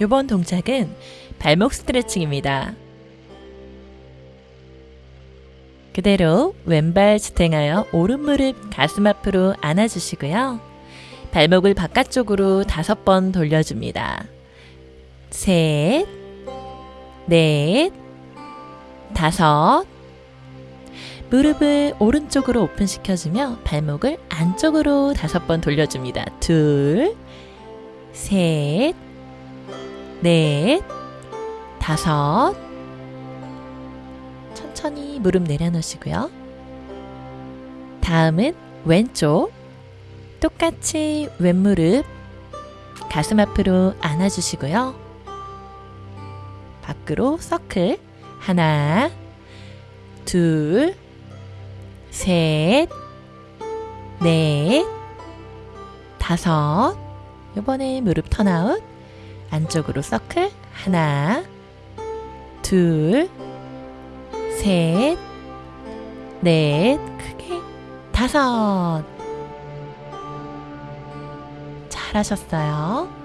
이번 동작은 발목 스트레칭입니다. 그대로 왼발 지탱하여 오른 무릎 가슴 앞으로 안아주시고요. 발목을 바깥쪽으로 다섯 번 돌려줍니다. 셋, 넷, 다섯. 무릎을 오른쪽으로 오픈시켜주며 발목을 안쪽으로 다섯 번 돌려줍니다. 둘, 셋, 넷, 다섯. 천천히 무릎 내려놓으시고요. 다음은 왼쪽. 똑같이 왼무릎 가슴 앞으로 안아주시고요. 밖으로 서클. 하나, 둘, 셋, 넷, 다섯. 이번에 무릎 턴아웃. 안쪽으로 서클. 하나, 둘, 셋, 넷, 크게 다섯. 잘하셨어요.